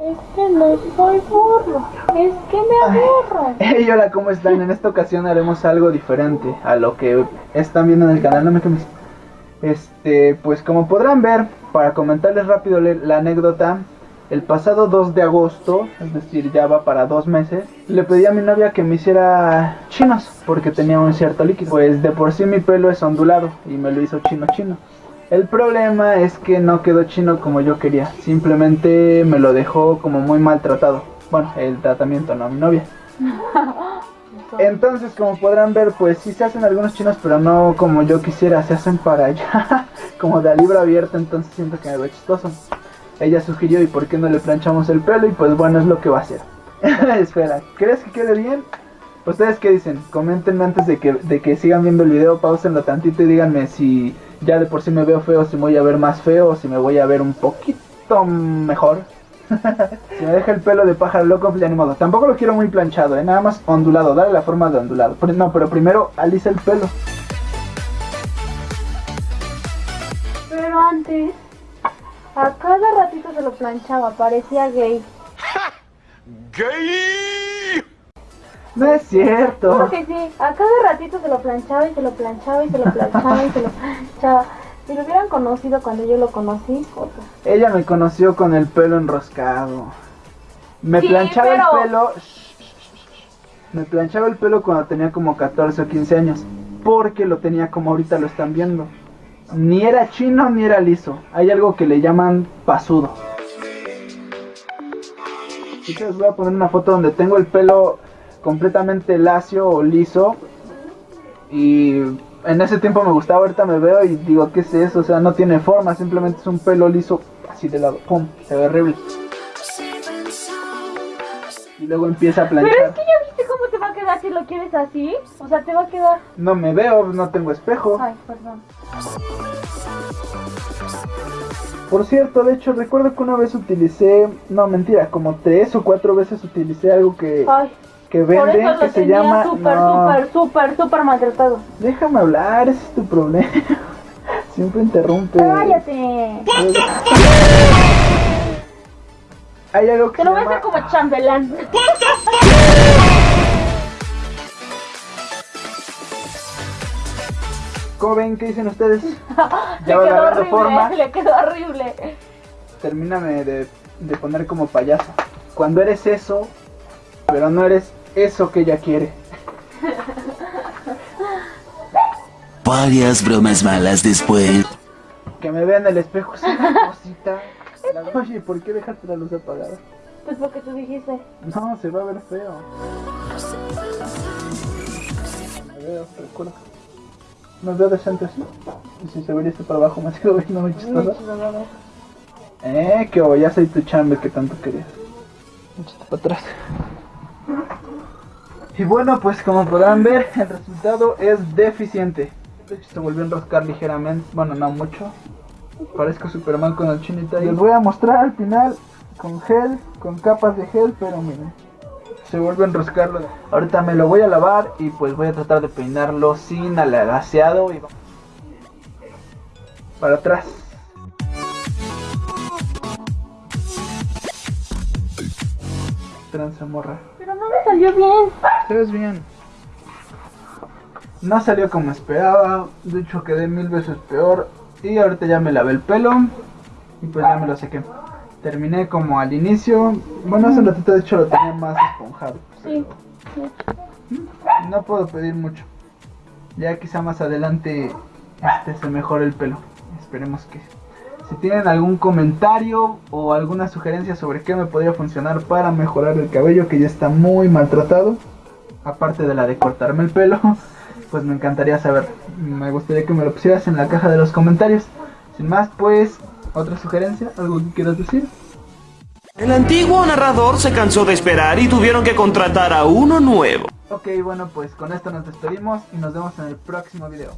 Es que no soy burro, es que me aburro. Hey, hola, ¿cómo están? En esta ocasión haremos algo diferente a lo que están viendo en el canal. No me quemes. Este, pues como podrán ver, para comentarles rápido la anécdota, el pasado 2 de agosto, es decir, ya va para dos meses, le pedí a mi novia que me hiciera chinos, porque tenía un cierto líquido. Pues de por sí mi pelo es ondulado y me lo hizo chino chino. El problema es que no quedó chino como yo quería, simplemente me lo dejó como muy maltratado. Bueno, el tratamiento, no mi novia. Entonces, como podrán ver, pues sí se hacen algunos chinos, pero no como yo quisiera, se hacen para allá, como de libro abierto, entonces siento que me ve chistoso. Ella sugirió, ¿y por qué no le planchamos el pelo? Y pues bueno, es lo que va a hacer. Espera, ¿crees que quede bien? ¿Ustedes qué dicen? Coméntenme antes de que, de que sigan viendo el video, pausenlo tantito y díganme si ya de por sí me veo feo, si me voy a ver más feo, o si me voy a ver un poquito mejor. si me deja el pelo de pájaro loco, pues ya ni modo. Tampoco lo quiero muy planchado, ¿eh? nada más ondulado, dale la forma de ondulado. No, pero primero alisa el pelo. Pero antes, a cada ratito se lo planchaba, parecía gay. ¡Gay! No es cierto. Creo que sí, a cada ratito se lo planchaba y se lo planchaba y se lo planchaba y se lo planchaba. Si lo hubieran conocido cuando yo lo conocí, cosa. Ella me conoció con el pelo enroscado. Me Sí, planchaba pero- el pelo. Me planchaba el pelo cuando tenía como 14 o 15 años. Porque lo tenía como ahorita lo están viendo. Ni era chino ni era liso. Hay algo que le llaman pasudo. Les voy a poner una foto donde tengo el pelo completamente lacio o liso. Y en ese tiempo me gustaba, ahorita me veo y digo, ¿qué es eso? O sea, no tiene forma, simplemente es un pelo liso así de lado. ¡Pum! Se ve horrible. Y luego empieza a Pero es planchar. que ya viste cómo te va a quedar si lo quieres así. O sea, te va a quedar. No me veo, no tengo espejo. Ay, perdón. Por cierto, de hecho, recuerdo que una vez utilicé, no mentira, como tres o cuatro veces utilicé algo que, Ay, que por venden eso que se llama... súper, no, súper, súper, súper maltratado. déjame hablar, ese es tu problema. Siempre interrumpe. Cállate. Hay algo que Te lo voy a hacer como chambelán. ¿Cómo ven? ¿Qué dicen ustedes? Le Ya va quedó horrible, forma. le quedó horrible. Termíname de, de poner como payaso. Cuando eres eso, pero no eres eso que ella quiere. Varias bromas malas después. Que me vea en el espejo es una cosita. La- Oye, ¿por qué dejaste la luz apagada? Pues porque tú dijiste. No, se va a ver feo. Me veo, recuerda. Me veo decente así. Y si se vería para abajo, me sigo viendo muy chistoso. Eh, que oh, ya soy tu chambe que tanto querías. Échate para atrás. Y bueno, pues como podrán ver, el resultado es deficiente. Se volvió a enroscar ligeramente. Bueno, no mucho. Parezco Superman con el chinito. Y les voy a mostrar al final con gel, con capas de gel, pero miren. Se vuelve a enroscarlo. Ahorita me lo voy a lavar y pues voy a tratar de peinarlo sin alagaseado y para atrás. Tranza morra. Pero salió bien. Te ves bien. No salió como esperaba. De hecho quedé mil veces peor. Y ahorita ya me lavé el pelo. Y pues ya me lo sequé. Terminé como al inicio. Bueno, hace un ratito de hecho lo tenía más esponjado. Sí. No puedo pedir mucho. Ya quizá más adelante este se mejore el pelo. Esperemos que. Si tienen algún comentario o alguna sugerencia sobre qué me podría funcionar para mejorar el cabello que ya está muy maltratado, aparte de la de cortarme el pelo, pues me encantaría saber. Me gustaría que me lo pusieras en la caja de los comentarios. Sin más, pues, otra sugerencia, algo que quieras decir. El antiguo narrador se cansó de esperar y tuvieron que contratar a uno nuevo. Ok, bueno, pues con esto nos despedimos y nos vemos en el próximo video.